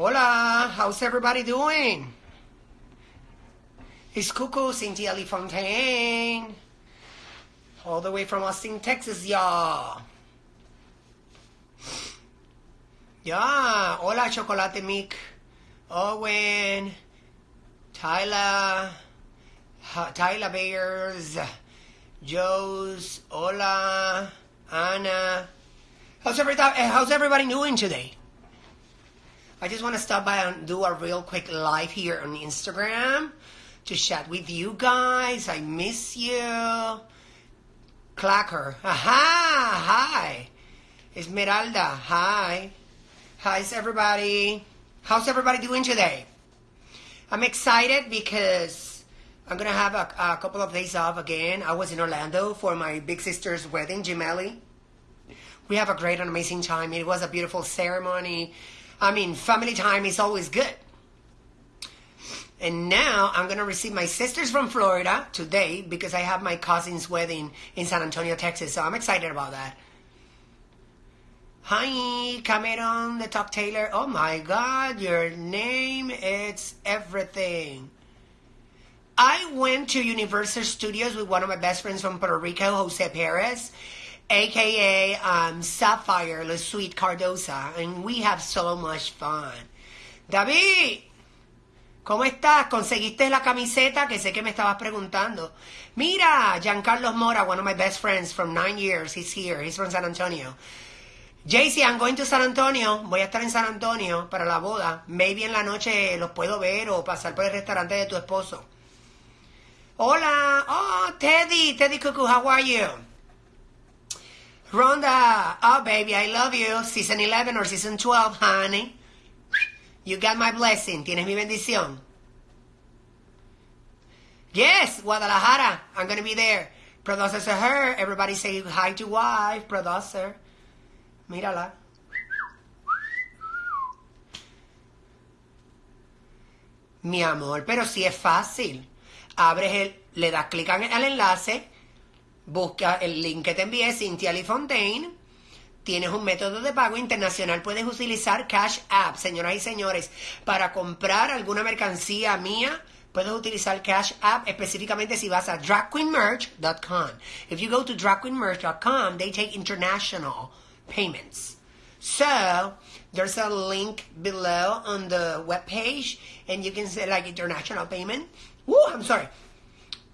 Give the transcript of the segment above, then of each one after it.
Hola, how's everybody doing? It's Cuckoo Cynthia Lee Fontaine. All the way from Austin, Texas, y'all. Yeah, hola Chocolate Mick, Owen, Tyler, Tyler Bears, Joe's, hola, Anna. How's everybody, how's everybody doing today? I just want to stop by and do a real quick live here on Instagram to chat with you guys. I miss you. Clacker. Aha! Hi. Esmeralda. Hi. How's everybody? How's everybody doing today? I'm excited because I'm gonna have a, a couple of days off again. I was in Orlando for my big sister's wedding, Gemelli. We have a great and amazing time. It was a beautiful ceremony. I mean, family time is always good. And now I'm gonna receive my sisters from Florida today because I have my cousin's wedding in San Antonio, Texas. So I'm excited about that. Hi, Cameron, the Talk Taylor. Oh my God, your name it's everything. I went to Universal Studios with one of my best friends from Puerto Rico, Jose Perez, aka um, Sapphire La Sweet Cardosa, and we have so much fun. David, ¿cómo estás? ¿Conseguiste la camiseta? Que sé que me estabas preguntando. Mira, Giancarlo Mora, one of my best friends from nine years, he's here. He's from San Antonio. JC, I'm going to San Antonio. Voy a estar en San Antonio para la boda. Maybe en la noche los puedo ver o pasar por el restaurante de tu esposo. Hola. Oh, Teddy. Teddy Cuckoo, how are you? Rhonda. Oh, baby, I love you. Season 11 or season 12, honey. You got my blessing. Tienes mi bendición. Yes, Guadalajara. I'm going to be there. Producer to her. Everybody say hi to wife. Producer. Mírala. Mi amor, pero sí es fácil. Abres el, le das clic al enlace, busca el link que te envié, Cynthia Lee Fontaine. Tienes un método de pago internacional. Puedes utilizar Cash App, señoras y señores, para comprar alguna mercancía mía. Puedes utilizar Cash App específicamente si vas a dragqueenmerch.com. If you go to dragqueenmerch.com, they take international payments. So there's a link below on the webpage, and you can say like international payment. Woo, I'm sorry.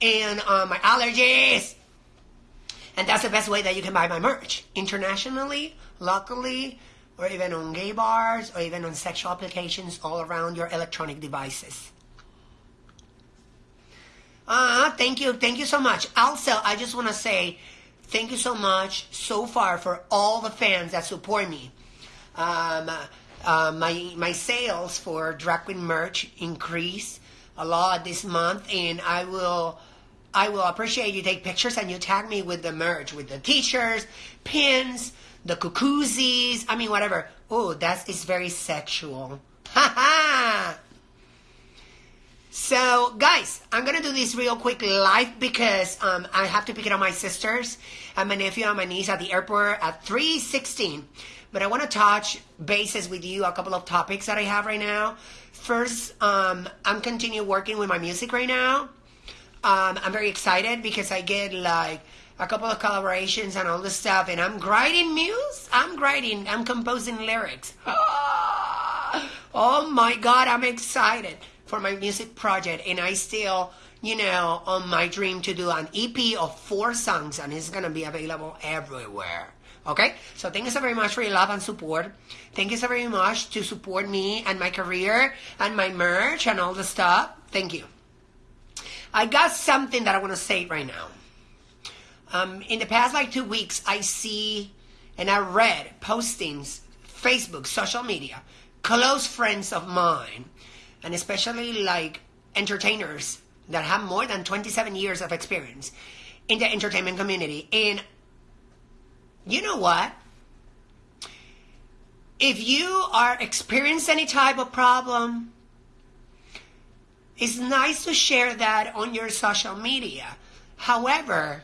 And uh, my allergies. And that's the best way that you can buy my merch internationally, locally, or even on gay bars, or even on sexual applications all around your electronic devices. Uh, thank you, thank you so much. Also, I just want to say thank you so much so far for all the fans that support me. Um, uh, my my sales for Drag Queen merch increase a lot this month, and I will I will appreciate you take pictures and you tag me with the merch, with the t-shirts, pins, the cuckoosies. I mean, whatever. Oh, that is very sexual. Ha ha. So, guys, I'm gonna do this real quick live because um, I have to pick it up my sisters and my nephew and my niece at the airport at 3:16. But I want to touch bases with you a couple of topics that I have right now. First, um, I'm continue working with my music right now. Um, I'm very excited because I get like a couple of collaborations and all this stuff, and I'm writing music. I'm writing. I'm composing lyrics. oh my God, I'm excited for my music project, and I still, you know, on my dream to do an EP of four songs, and it's gonna be available everywhere. Okay, so thank you so very much for your love and support. Thank you so very much to support me and my career and my merch and all the stuff. Thank you. I got something that I want to say right now. Um, in the past like two weeks, I see and I read postings, Facebook, social media, close friends of mine, and especially like entertainers that have more than 27 years of experience in the entertainment community. And you know what? If you are experiencing any type of problem, it's nice to share that on your social media. However,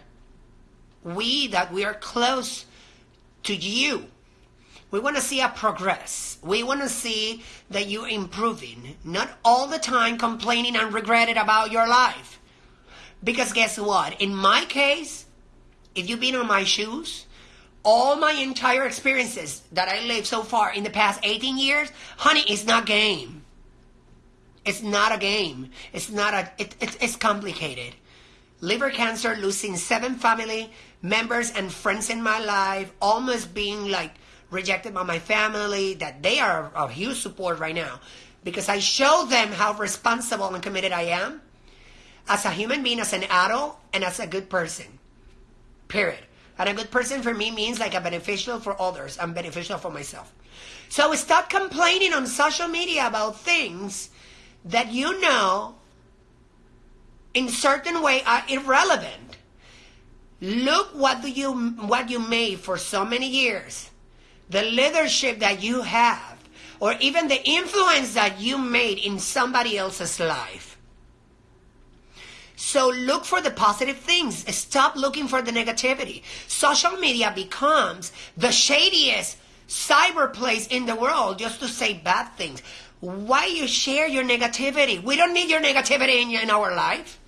we that we are close to you, We want to see a progress. We want to see that you're improving, not all the time complaining and regretting about your life. Because guess what? In my case, if you've been on my shoes, all my entire experiences that I lived so far in the past 18 years, honey, it's not game. It's not a game. It's not a. It, it, it's complicated. Liver cancer, losing seven family members and friends in my life, almost being like rejected by my family. That they are a huge support right now, because I show them how responsible and committed I am, as a human being, as an adult, and as a good person. Period. And a good person for me means like a beneficial for others. I'm beneficial for myself. So stop complaining on social media about things that you know in certain way are irrelevant. Look what do you what you made for so many years. The leadership that you have or even the influence that you made in somebody else's life. So look for the positive things. Stop looking for the negativity. Social media becomes the shadiest cyber place in the world just to say bad things. Why you share your negativity? We don't need your negativity in, in our life.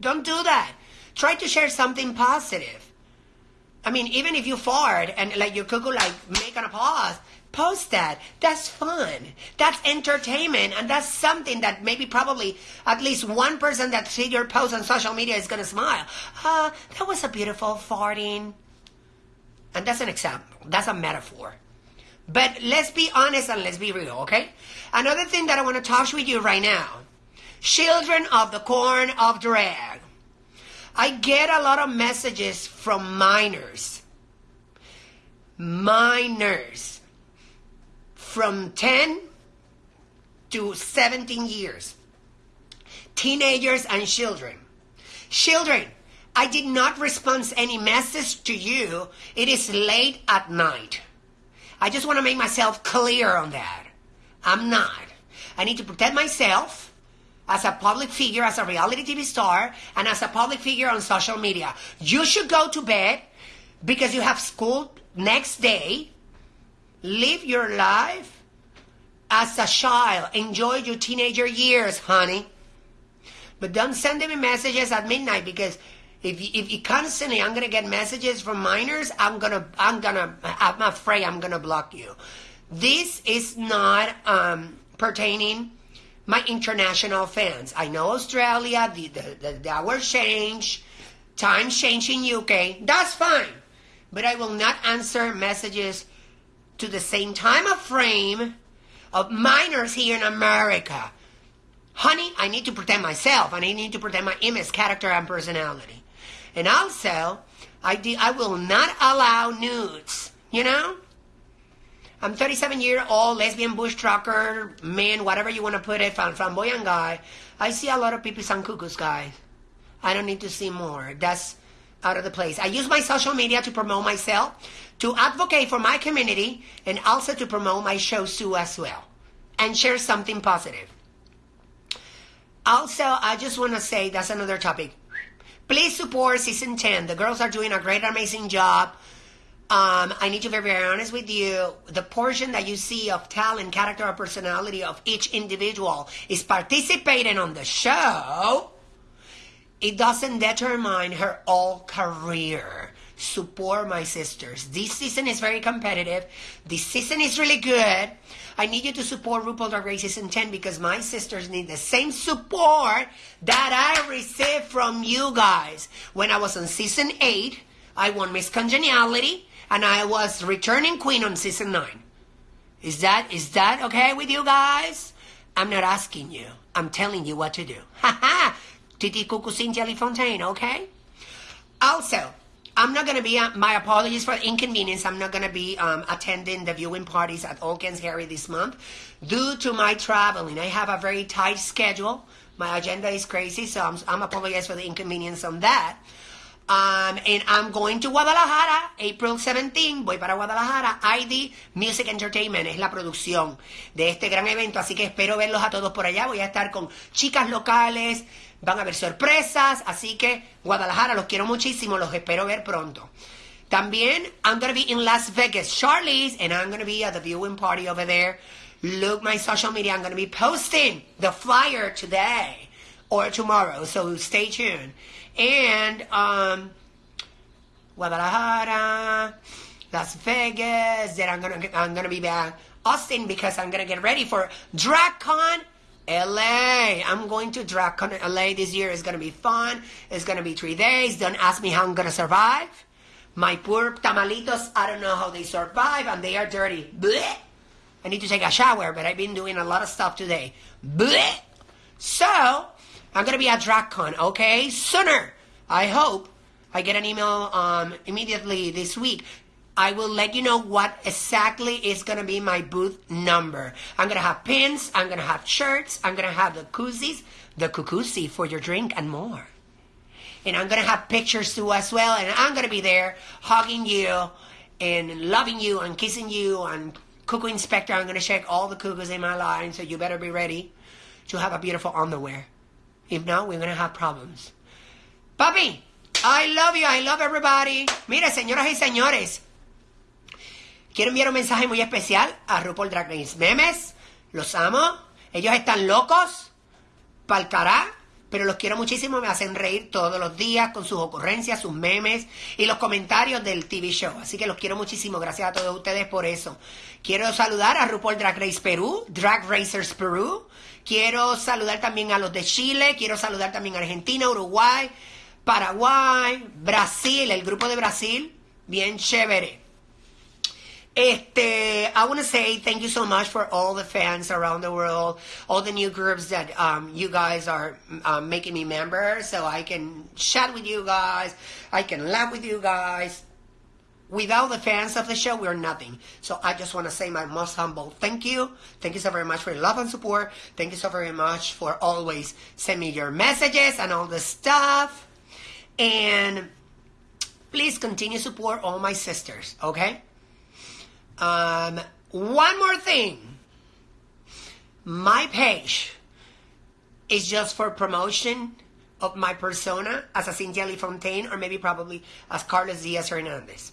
Don't do that. Try to share something positive. I mean, even if you fart and like your cuckoo like making a pause, Post that. That's fun. That's entertainment. And that's something that maybe probably at least one person that see your post on social media is going to smile. Ah, uh, that was a beautiful farting. And that's an example. That's a metaphor. But let's be honest and let's be real, okay? Another thing that I want to talk with you right now. Children of the corn of drag. I get a lot of messages from minors. Minors from 10 to 17 years. Teenagers and children. Children, I did not respond any message to you. It is late at night. I just want to make myself clear on that. I'm not. I need to protect myself as a public figure, as a reality TV star, and as a public figure on social media. You should go to bed because you have school next day Live your life as a child. Enjoy your teenager years, honey. But don't send me messages at midnight because if you, if you constantly I'm gonna get messages from minors, I'm gonna I'm gonna I'm afraid I'm gonna block you. This is not um, pertaining my international fans. I know Australia, the the, the, the hour change, time change in UK. That's fine, but I will not answer messages to the same time of frame of minors here in America. Honey, I need to protect myself and I need to protect my image, character, and personality. And also, I, de- I will not allow nudes, you know? I'm 37 year old, lesbian bush trucker, man, whatever you want to put it, flamboyant guy. I see a lot of people and cuckoos, guys. I don't need to see more. That's out of the place. I use my social media to promote myself, to advocate for my community, and also to promote my shows too as well, and share something positive. Also, I just want to say that's another topic. Please support season 10. The girls are doing a great, amazing job. Um, I need to be very honest with you. The portion that you see of talent, character, or personality of each individual is participating on the show it doesn't determine her all career. Support my sisters. This season is very competitive. This season is really good. I need you to support RuPaul Drag Race Season 10 because my sisters need the same support that I received from you guys. When I was on Season 8, I won Miss Congeniality and I was returning queen on Season 9. Is that is that okay with you guys? I'm not asking you. I'm telling you what to do. Ha ha! Titi Cuckoo Jelly Fontaine, okay? Also, I'm not going to be, uh, my apologies for inconvenience. I'm not going to be um, attending the viewing parties at All Kens Harry this month due to my traveling. I have a very tight schedule. My agenda is crazy, so I'm, I'm apologize for the inconvenience on that. Um, and I'm going to Guadalajara, April 17. Voy para Guadalajara. ID Music Entertainment es la producción de este gran evento. Así que espero verlos a todos por allá. Voy a estar con chicas locales, Van a haber sorpresas, así que Guadalajara, los quiero muchísimo, los espero ver pronto. También, I'm going to be in Las Vegas, Charlie's, and I'm going to be at the viewing party over there. Look my social media. I'm going to be posting the flyer today or tomorrow, so stay tuned. And, um, Guadalajara, Las Vegas, then I'm going to, I'm going to be back Austin because I'm going to get ready for DragCon LA. I'm going to DragCon LA this year. It's to be fun. It's to be three days. Don't ask me how I'm to survive. My poor tamalitos, I don't know how they survive and they are dirty. I need to take a shower, but I've been doing a lot of stuff today. So, I'm to be at DragCon, okay? Sooner. I hope I get an email um, immediately this week. I will let you know what exactly is going to be my booth number. I'm going to have pins, I'm going to have shirts, I'm going to have the koozies, the kukusi for your drink, and more. And I'm going to have pictures too as well, and I'm going to be there hugging you and loving you and kissing you and Cuckoo Inspector. I'm going to check all the cuckoos in my line, so you better be ready to have a beautiful underwear. If not, we're going to have problems. Papi, I love you. I love everybody. Mira, señoras y señores. Quiero enviar un mensaje muy especial a RuPaul Drag Race. Memes, los amo. Ellos están locos, pa'l cará, pero los quiero muchísimo. Me hacen reír todos los días con sus ocurrencias, sus memes y los comentarios del TV show. Así que los quiero muchísimo. Gracias a todos ustedes por eso. Quiero saludar a RuPaul Drag Race Perú, Drag Racers Perú. Quiero saludar también a los de Chile. Quiero saludar también a Argentina, Uruguay, Paraguay, Brasil, el grupo de Brasil. Bien chévere. Este, I want to say thank you so much for all the fans around the world, all the new groups that um, you guys are um, making me members, so I can chat with you guys, I can laugh with you guys. Without the fans of the show, we're nothing. So I just want to say my most humble thank you. Thank you so very much for your love and support. Thank you so very much for always send me your messages and all the stuff. And please continue to support all my sisters, okay? Um, one more thing. My page is just for promotion of my persona as a Cynthia Lee Fontaine or maybe probably as Carlos Diaz Hernandez.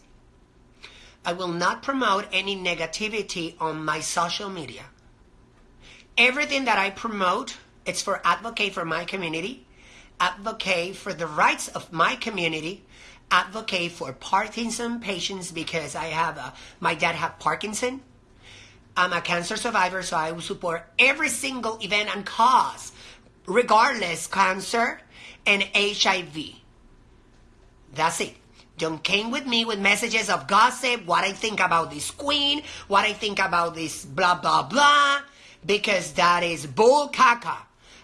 I will not promote any negativity on my social media. Everything that I promote, it's for advocate for my community, advocate for the rights of my community, advocate for Parkinson patients because I have a, my dad had Parkinson. I'm a cancer survivor, so I will support every single event and cause, regardless cancer and HIV. That's it. Don't came with me with messages of gossip, what I think about this queen, what I think about this blah blah blah, because that is bull caca.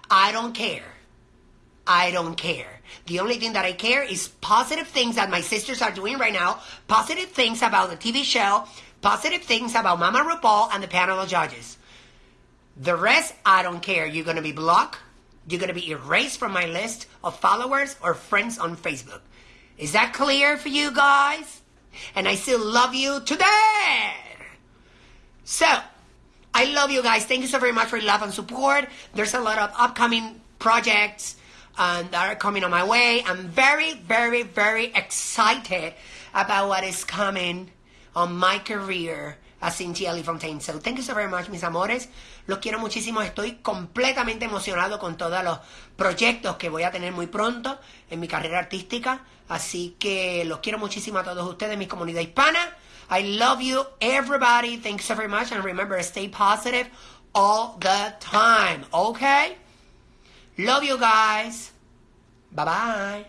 I don't care. I don't care. The only thing that I care is positive things that my sisters are doing right now, positive things about the TV show, positive things about Mama RuPaul and the panel of judges. The rest, I don't care. You're going to be blocked. You're going to be erased from my list of followers or friends on Facebook. Is that clear for you guys? And I still love you today. So, I love you guys. Thank you so very much for your love and support. There's a lot of upcoming projects um, that are coming on my way. I'm very, very, very excited about what is coming on my career as Cynthia Lee Fontaine. So thank you so very much, mis amores. Los quiero muchísimo. Estoy completamente emocionado con todos los proyectos que voy a tener muy pronto en mi carrera artística. Así que los quiero muchísimo a todos ustedes, mi comunidad hispana. I love you, everybody. Thank you so very much. And remember, stay positive all the time. Okay? Love you guys. Bye bye.